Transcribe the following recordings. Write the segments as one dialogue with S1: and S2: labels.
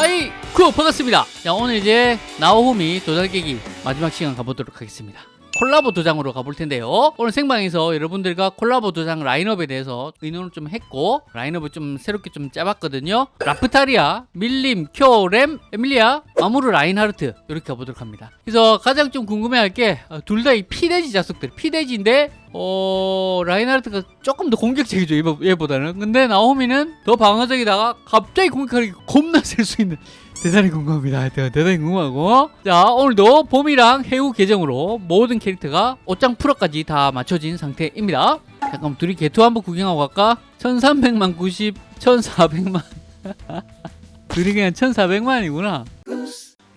S1: hi 쿠 반갑습니다. 자 오늘 이제 나오호미 깨기 마지막 시간 가보도록 하겠습니다 콜라보 도장으로 가볼 텐데요. 오늘 생방에서 여러분들과 콜라보 도장 라인업에 대해서 의논을 좀 했고 라인업을 좀 새롭게 좀 짜봤거든요. 라프타리아, 밀림, 쿄, 램, 에밀리아, 아무르 라인하르트 이렇게 가보도록 합니다. 그래서 가장 좀 궁금해할 게 둘 다 이 피돼지 자석들. 피돼지인데 어 라인하르트가 조금 더 공격적이죠 얘- 얘보다는. 근데 나오미는 더 방어적이다가 갑자기 공격하기 겁나 셀 수 있는 대단히 궁금합니다. 대단히 궁금하고. 자 오늘도 봄이랑 해우 계정으로 모든 캐릭터가 옷장 프로까지 다 맞춰진 상태입니다. 잠깐 둘이 개투 한번 구경하고 갈까? 1300만 90 1400만. 둘이 그냥 1400만이구나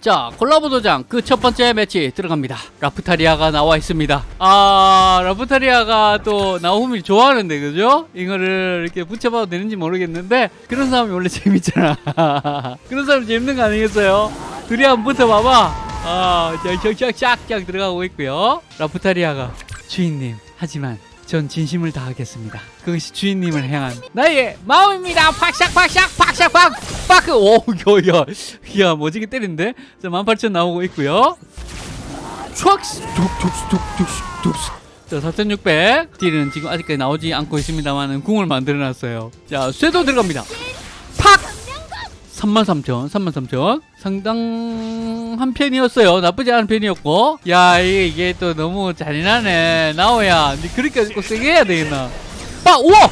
S1: 자 콜라보 도장 그 첫 번째 매치 들어갑니다 라프타리아가 나와 있습니다 아 라프타리아가 또 나오미를 좋아하는데 그죠? 이거를 이렇게 붙여봐도 되는지 모르겠는데 그런 사람이 원래 재밌잖아 그런 사람 재밌는 거 아니겠어요? 둘이 한번 붙어봐봐 아 쫙쫙쫙쫙 들어가고 있고요 라프타리아가 주인님 하지만 전 진심을 다하겠습니다. 그것이 주인님을 향한 나의 마음입니다. 팍샥 팍샥 팍샥 팍 파크 오야야 야 멋지게 때리는데 자 18,000 나오고 있고요. 촥스 툭툭툭툭툭 자 4,600 딜은 지금 아직까지 나오지 않고 있습니다만 궁을 만들어놨어요. 자 쇠도 들어갑니다. 팍33,000 33,000 상당한 편이었어요 나쁘지 않은 편이었고 야 이게, 이게 또 너무 잔인하네 나오야 니 그렇게 꼭 세게 해야 되겠나 아 우와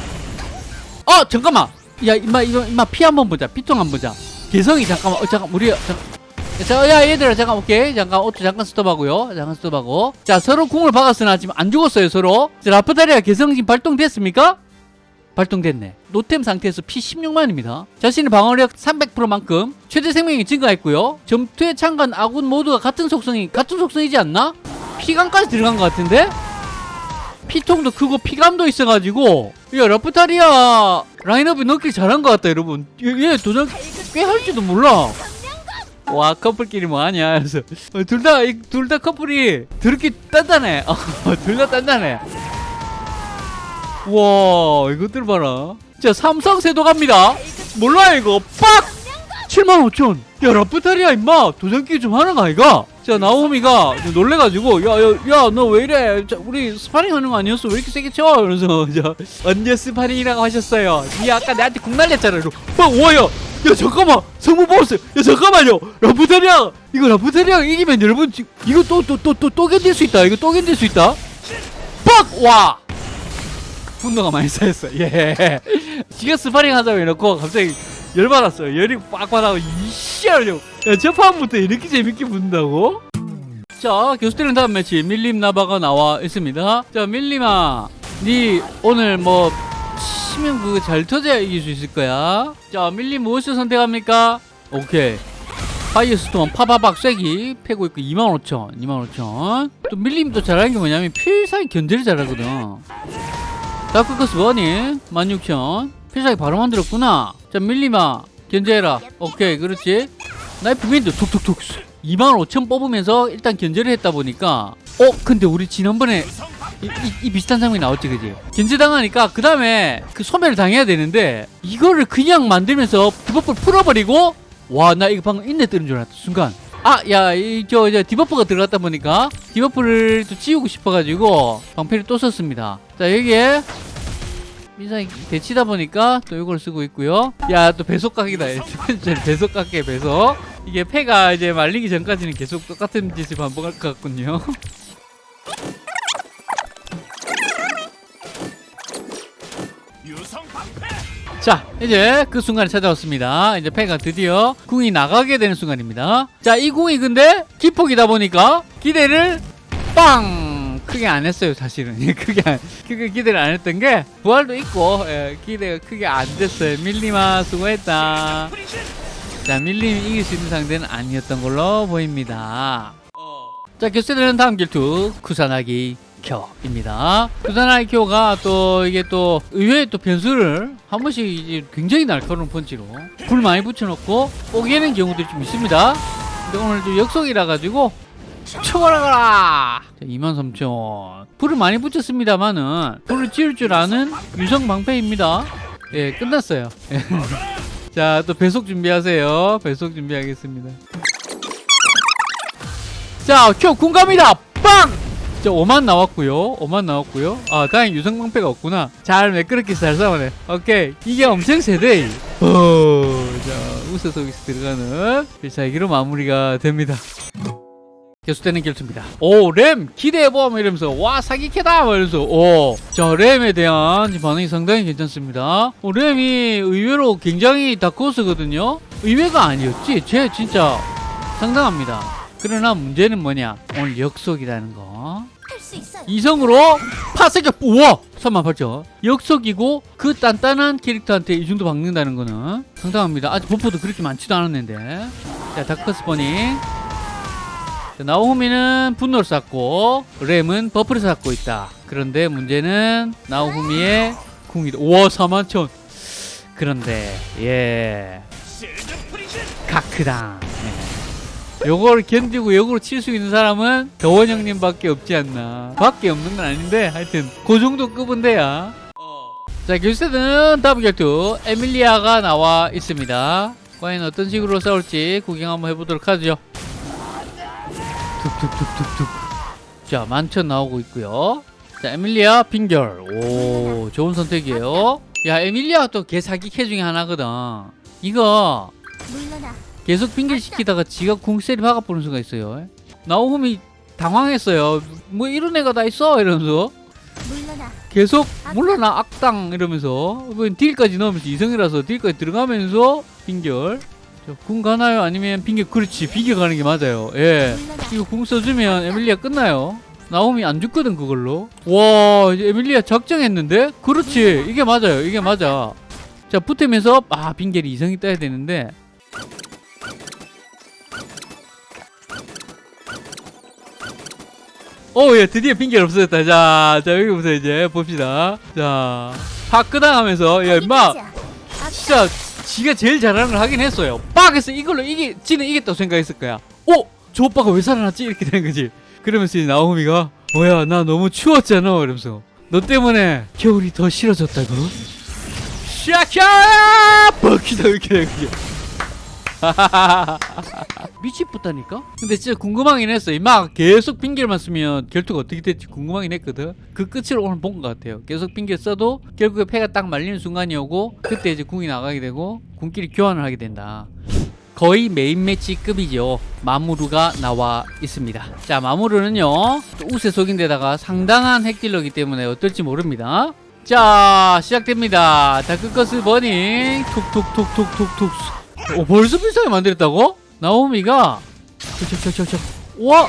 S1: 어 잠깐만 야 임마 임마 피 한번 보자 피통 한번 보자 개성이 잠깐만 어 잠깐 우리 잠깐 자, 야, 얘들아, 잠깐, 오케이. 잠깐, auto 잠깐 스톱하고요. 잠깐 스톱하고. 자, 서로 궁을 박았으나 지금 안 죽었어요, 서로. 자, 라프타리아 개성 지금 발동됐습니까? 발동됐네. 노템 상태에서 피 16만입니다. 자신의 방어력 300%만큼 최대 생명이 증가했고요. 점투에 참가한 아군 모두가 같은 속성이 같은 속성이지 않나? 피감까지 들어간 것 같은데? 피통도 크고 피감도 있어가지고 야 라프타리아 라인업이 넣기 잘한 것 같다 여러분 얘, 얘 도전 꽤 할지도 몰라 와 커플끼리 뭐하냐 그래서 둘 다 둘 다 커플이 더럽게 단단해 둘 다 단단해 와 이것들 봐라. 자 삼성세도 갑니다. 몰라 이거. 빡! 75,000 야 라프타리아 임마. 도전기 좀 하는 거 아이가? 자 나오미가 좀 놀래가지고 야야 너 왜 이래? 자, 우리 스파링 하는 거 아니었어? 왜 이렇게 세게 쳐? 자 언제 스파링이라고 하셨어요? 니 아까 나한테 국 날렸잖아. 이러고 막 와야 야 잠깐만. 성무 보스. 야 잠깐만요. 라프타리아 이거 라프타리아 이기면 여러분 지- 이거 또 또 또 또 또 견딜 수 있다. 이거 또 견딜 수 있다. 빡와 분노가 많이 쌓였어. 예. 지가 스파링 하자고 해놓고 갑자기 열받았어요. 열이 빡 받아고 이씨 하려고. 야, 첫 판부터 이렇게 재밌게 붙는다고? 자, 교수들은 다음 매치 밀림 나바가 나와 있습니다. 자, 밀림아, 니 오늘 뭐 치면 그거 잘 터져야 이길 수 있을 거야. 자, 밀림 무엇을 선택합니까? 오케이. 파이어스톤 파바박 쐐기 패고 있고 25,000 25,000또 밀림도 잘하는 게 뭐냐면 필살기 견제를 잘하거든 Dark Curse Burning 16,000 필살기 바로 만들었구나. 자 밀림아 견제해라. 오케이 그렇지. Knife Wind 툭툭툭 25,000 뽑으면서 일단 견제를 했다 보니까 어 근데 우리 지난번에 이, 이- 이 비슷한 장면이 나왔지 그지? 견제당하니까 그 다음에 그 소멸을 당해야 되는데 이거를 그냥 만들면서 debuff를 풀어버리고 와 나 이거 방금 인내 뜨는 줄 알았다 순간. 아 야 이 저 이제 debuff가 들어갔다 보니까 debuff를 또 지우고 싶어가지고 방패를 또 썼습니다. 자 여기에 민상이 대치다 보니까 또 이걸 쓰고 있고요. 야 또 배속각이다. 배속각계 배속. 이게 패가 이제 말리기 전까지는 계속 똑같은 짓을 반복할 것 같군요. 자 이제 그 순간이 찾아왔습니다. 이제 패가 드디어 궁이 나가게 되는 순간입니다. 자 이 궁이 근데 기폭이다 보니까 기대를 빵 크게 안 했어요 사실은 크게 안, 크게 기대를 안 했던 게 부활도 있고 예, 기대가 크게 안 됐어요 밀리마 수고했다 자 밀림이 이길 수 있는 상대는 아니었던 걸로 보입니다 자 교수들은 다음 길투 쿠사나기 켜입니다. 쿠사나기 켜가 또 이게 또 의외의 또 변수를 한 번씩 이제 굉장히 날카로운 펀치로 불 많이 붙여놓고 뽀개는 경우들이 좀 있습니다. 근데 오늘 좀 역속이라 가지고 쳐버려라 23,000 불을 많이 붙였습니다만은 불을 지을 줄 아는 유성 방패입니다 예 끝났어요 자, 또 배속 준비하세요. 배속 준비하겠습니다. 자, 큐 공감이다. 빵! 자, 5만 나왔고요. 5만 나왔고요. 아, 다행히 유성방패가 없구나. 잘 매끄럽게 잘 싸우네. 오케이. 이게 엄청 세대. 어, 자, 우세 서비스 들어가는 필살기로 마무리가 됩니다. 계속되는 결투입니다. 오, 램 기대해봐! 뭐 이러면서 와 사기캐다! 뭐 이러면서 오, 자 램에 대한 반응이 상당히 괜찮습니다. 어, 램이 의외로 굉장히 다크호스거든요. 의외가 아니었지. 쟤 진짜 상당합니다. 그러나 문제는 뭐냐? 오늘 역속이라는 거. 이성으로 파세가 우와 38,000 역속이고 그 단단한 캐릭터한테 이 정도 박는다는 거는 상당합니다 아직 buff도 그렇게 많지도 않았는데 자 Dark Curse Burning 자, 나오후미는 분노를 쌓고 램은 buff를 쌓고 있다. 그런데 문제는 나오후미의 궁이다. 우와 41,000 그런데 예. 가크당. 네. 요걸 견디고 역으로 칠 수 있는 사람은 더원 형님 밖에 없지 않나. 밖에 없는 건 아닌데 하여튼 그 정도 급은 돼야. 자 결세는 다음 결투 에밀리아가 나와 있습니다. 과연 어떤 식으로 싸울지 구경 한번 해보도록 하죠 툭툭툭툭툭 자 만천 나오고 있고요 자 에밀리아 빙결 오 좋은 선택이에요 야 에밀리아가 또 개사기 캐 중에 하나거든 이거
S2: 물러나.
S1: 계속 빙결시키다가 지가 궁세리 박아보는 수가 있어요. 나오후미 당황했어요. 뭐 이런 애가 다 있어 이러면서
S2: 물러나.
S1: 계속 몰라 나 악당 이러면서 뭐 deal까지 넣으면서 이성이라서 deal까지 들어가면서 빙결. 자, 궁 가나요? 아니면 빙결 그렇지 빙결 가는 게 맞아요. 예. 이거 궁 써주면 에밀리아 끝나요. 나오미 안 죽거든 그걸로. 와 이제 에밀리아 작정했는데? 그렇지 이게 맞아요. 이게 맞아. 자 붙으면서 아 빙결이 이성이 떠야 되는데 오, 예, 드디어 핑계를 없어졌다. 자, 자, 여기부터 이제 봅시다. 자, 파크당 하면서, 야, 임마, 진짜, 지가 제일 잘하는 걸 하긴 했어요. 빡! 해서 이걸로 이기, 지는 이겼다고 생각했을 거야. 어? 저 오빠가 왜 살아났지? 이렇게 되는 거지. 그러면서 이제 나오미가, 뭐야, 나 너무 추웠잖아. 이러면서. 너 때문에 겨울이 더 싫어졌다고? 샤샤! 버키다, 이렇게 되는 거지. 미치겠다니까? 근데 진짜 궁금하긴 했어. 막 계속 핑계만 쓰면 결투가 어떻게 될지 궁금하긴 했거든. 그 끝을 오늘 본 것 같아요. 계속 핑계 써도 결국에 패가 딱 말리는 순간이 오고 그때 이제 궁이 나가게 되고 궁끼리 교환을 하게 된다. 거의 메인 매치급이죠. 마무르가 나와 있습니다. 자, 마무르는요. 또 우세속인데다가 상당한 핵딜러기 때문에 어떨지 모릅니다. 자, 시작됩니다. Dark Curse Burning. 툭툭툭툭툭툭. 오, 벌써 필살기 만들었다고? 나오미가? 저저저저저. 와!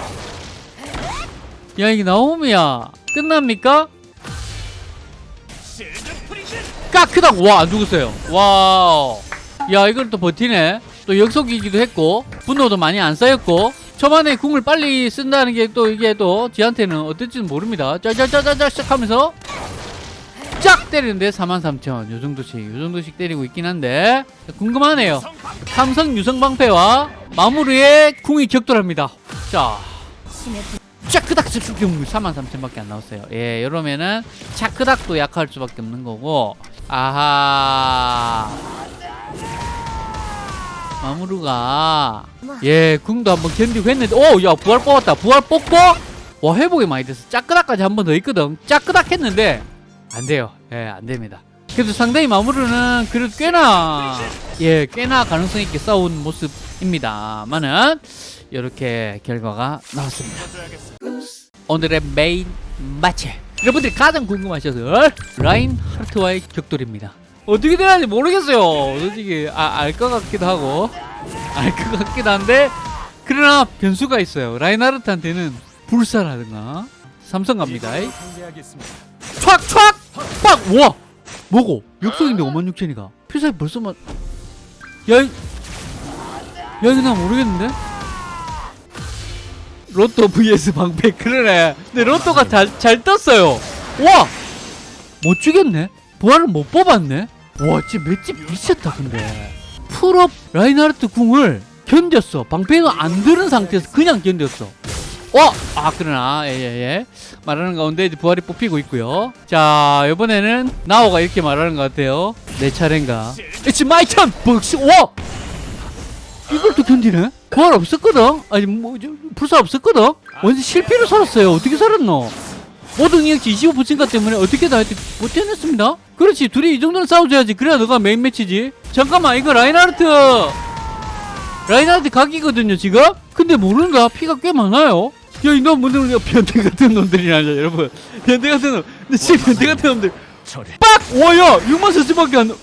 S1: 야 이게 나오미야. 끝납니까? 까크당! 와안 죽었어요. 와우. 야 이걸 또 버티네. 또 역속이기도 했고 분노도 많이 안 쌓였고 초반에 궁을 빨리 쓴다는 게 또 이게 또 지한테는 어떨지는 모릅니다. 짜자자자자 시작하면서 쫙 때리는데 43,000 요정도씩 요정도씩 때리고 있긴 한데. 궁금하네요. 삼성 유성방패와 마무르의 궁이 격돌합니다. 자. 차크닥 즉수경 43,000밖에 안 나왔어요. 예 이러면은 차크닥도 약할 수밖에 없는 거고. 아하. 마무르가. 예 궁도 한번 견디고 했는데. 오야 부활 뽑았다. 부활 뽑고? 와 회복이 많이 됐어 짜끄닥까지 한 번 더 있거든. 짜끄닥 했는데 안 돼요. 예 안 됩니다. 그래도 상당히 마무르는 그래도 꽤나 예 꽤나 가능성 있게 싸운 모습입니다만은 이렇게 결과가 나왔습니다. 오늘의 메인 마치. 여러분들이 가장 궁금하셔서 라인 하르트와의 격돌입니다. 어떻게 되는지 모르겠어요. 솔직히 아, 알 것 같기도 하고 알 것 같기도 한데 그러나 변수가 있어요. 라인하르트한테는 불사라든가 삼성 갑니다. 촥! 촥! 빡! 우와! 뭐고? 역속인데 5만 6천이가 필살기 벌써 만 야, 이... 야 이거 나 모르겠는데? 로또 vs 방패 그러네 근데 로또가 잘, 잘 떴어요 와! 못 죽였네? 부활을 못 뽑았네? 와 진짜 맷집 미쳤다 근데 full업 라인하르트 궁을 견뎠어 방패가 안 드는 상태에서 그냥 견뎠어 어! 아 그러나. 예예 예. 말하는 가운데 이제 부활이 뽑히고 있고요. 자 이번에는 나오가 이렇게 말하는 것 같아요. 내 차례인가? It's my turn! 벅시 와! 이걸 또 견디네? 부활 없었거든? 아니 뭐 저, 불사 없었거든? 완전 실패로 살았어요. 어떻게 살았노? 모든 능력치 25%가 때문에 어떻게 다 했지 버텨냈습니다? 그렇지. 둘이 이 정도는 싸워줘야지. 그래야 너가 메인 매치지. 잠깐만 이거 라인하르트! 라인하르트 각이거든요 지금? 근데 모르는가? 피가 꽤 많아요 야 이놈 분들 변태 같은 놈들이라죠 여러분. 변태 같은 놈. 근데 지금 변태 같은 놈들. 빡! 와야 6만 4천밖에 안 나-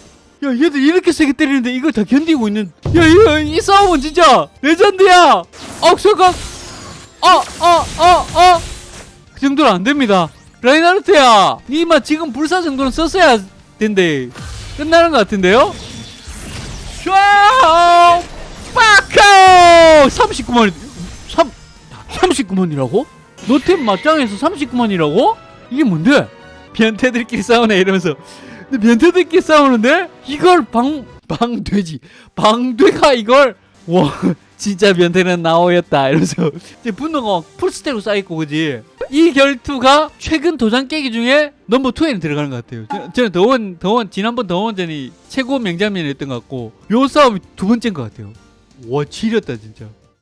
S1: 야 얘들 이렇게 세게 때리는데 이걸 다 견디고 있는 야이 이 싸움은 진짜 레전드야! 억소각 어어어어. 그 정도는 안 됩니다. 라인하르트야 니마 지금 불사 정도는 썼어야 된대. 끝나는 것 같은데요? 슈아 빠카오! 39만. 3 39만이라고? 노템 맞짱에서 39만이라고? 이게 뭔데? 변태들끼리 싸우네 이러면서. 근데 변태들끼리 싸우는데 이걸 방 방돼지. 방돼가 이걸? 와 진짜 변태는 나오였다 이러면서. 이제 분노가 막 풀스택으로 쌓이고 그지? 이 결투가 최근 도장 깨기 중에 넘버 2에는 들어가는 것 같아요. 저- 저는 더원 더원 지난번 더원전이 최고 명장면이었던 것 같고 요 싸움이 두 번째인 것 같아요. 와 지렸다 진짜